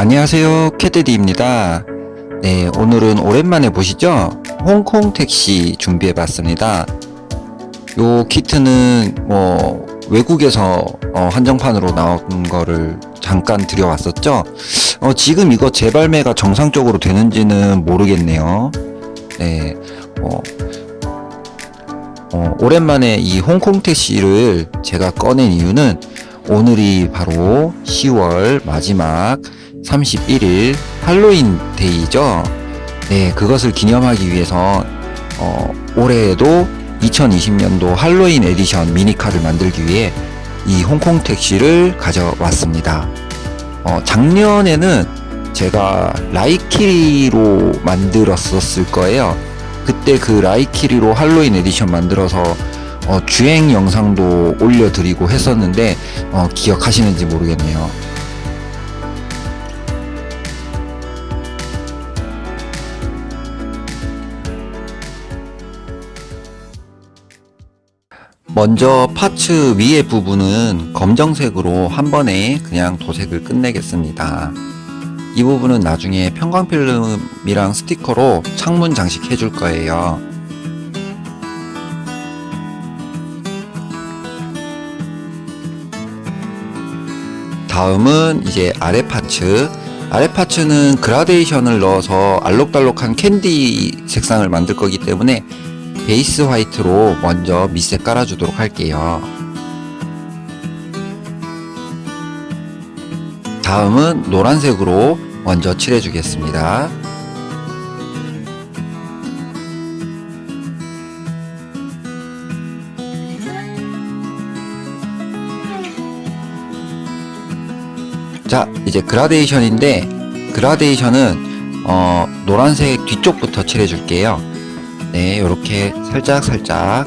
안녕하세요 캐드디입니다. 네 오늘은 오랜만에 보시죠? 홍콩 택시 준비해 봤습니다. 요 키트는 뭐 외국에서 어, 한정판으로 나온 거를 잠깐 들여왔었죠? 어, 지금 이거 재발매가 정상적으로 되는지는 모르겠네요. 네 어, 어, 오랜만에 이 홍콩 택시를 제가 꺼낸 이유는 오늘이 바로 10월 마지막 31일 Halloween Day죠. 네, 그것을 기념하기 위해서 어, 올해에도 2020년도 Halloween edition 미니카를 만들기 위해 이 홍콩 택시를 가져왔습니다. 어, 작년에는 제가 라이키리로 만들었었을 거예요. 그때 그 라이키리로 Halloween edition 만들어서 어, 주행 영상도 올려드리고 했었는데 어, 기억하시는지 모르겠네요. 먼저 파츠 위에 부분은 검정색으로 한 번에 그냥 도색을 끝내겠습니다. 이 부분은 나중에 편광필름이랑 스티커로 창문 장식 해 줄 거예요. 다음은 이제 아래 parts 아래 parts는 그라데이션을 넣어서 알록달록한 캔디 색상을 만들 거기 때문에 base white로 먼저 밑에 깔아주도록 할게요. 다음은 노란색으로 먼저 칠해 주겠습니다. 자 이제 그라데이션인데 그라데이션은 어, 노란색 뒤쪽부터 칠해 줄게요 네 이렇게 살짝 살짝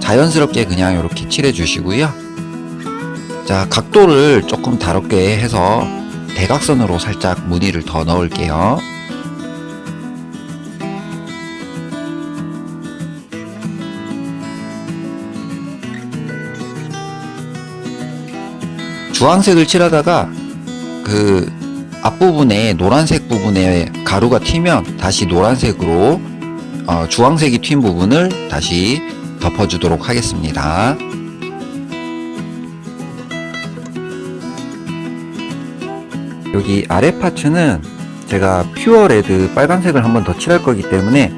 자연스럽게 그냥 이렇게 칠해 주시고요. 자 각도를 조금 다롭게 해서 대각선으로 살짝 무늬를 더 넣을게요. 주황색을 칠하다가 그 앞부분에 노란색 부분에 가루가 튀면 다시 노란색으로 어, 주황색이 튄 부분을 다시 덮어주도록 하겠습니다. 여기 아래 파츠는 제가 퓨어 레드 빨간색을 한번 더 칠할 거기 때문에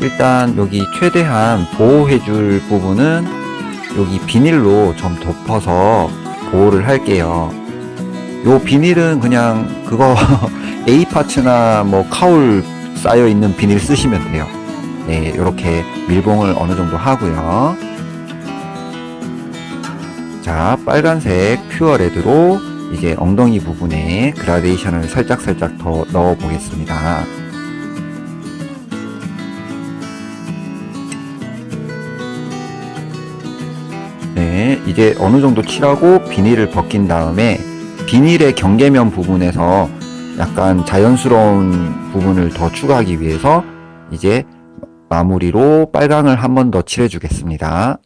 일단 여기 최대한 보호해 줄 부분은 여기 비닐로 좀 덮어서 보호를 할게요. 요 비닐은 그냥 그거 A 파츠나 뭐 카울 쌓여 있는 비닐 쓰시면 돼요. 네, 이렇게 밀봉을 어느 정도 하고요. 자, 빨간색 퓨어 레드로 이제 엉덩이 부분에 그라데이션을 살짝살짝 더 넣어 보겠습니다. 네, 이제 어느 정도 칠하고 비닐을 벗긴 다음에 비닐의 경계면 부분에서 약간 자연스러운 부분을 더 추가하기 위해서 이제 마무리로 빨강을 한 번 더 칠해 주겠습니다.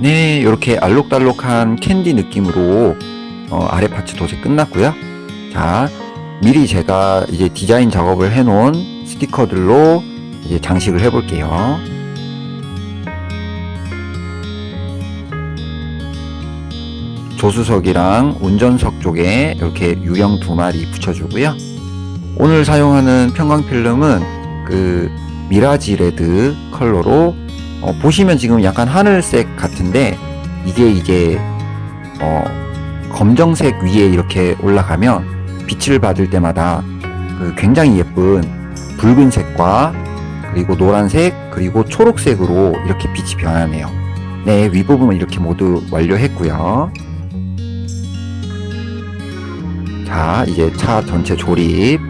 네, 이렇게 알록달록한 캔디 느낌으로 어, 아래 파츠 도색 끝났고요. 자, 미리 제가 이제 디자인 작업을 해놓은 스티커들로 이제 장식을 해볼게요. 조수석이랑 운전석 쪽에 이렇게 유령 두 마리 붙여주고요. 오늘 사용하는 편광필름은 그 mirage red 컬러로 어, 보시면 지금 약간 하늘색 같은데 이게 이제 어, 검정색 위에 이렇게 올라가면 빛을 받을 때마다 그 굉장히 예쁜 붉은색과 그리고 노란색 그리고 초록색으로 이렇게 빛이 변하네요. 네 윗부분은 이렇게 모두 완료했고요. 자 이제 차 전체 조립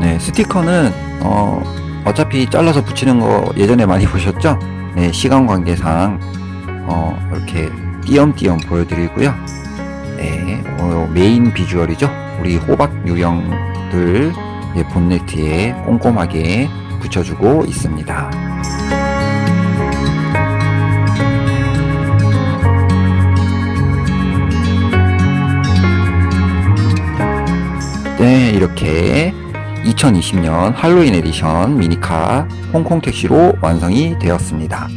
네 스티커는 어 어차피 잘라서 붙이는 거 예전에 많이 보셨죠? 네, 시간 관계상 어, 이렇게 띄엄띄엄 보여드리고요. 네, 어, 메인 비주얼이죠. 우리 호박 유형 들 예, 본네트에 꼼꼼하게 붙여주고 있습니다. 네, 이렇게 2020년 Halloween edition 미니카 홍콩 택시로 완성이 되었습니다.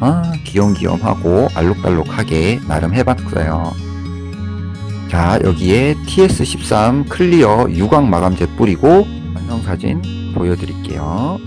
아, 귀염귀염하고 알록달록하게 나름 해봤어요. 자, 여기에 TS13 clear 유광 마감제 뿌리고 완성 사진 보여드릴게요.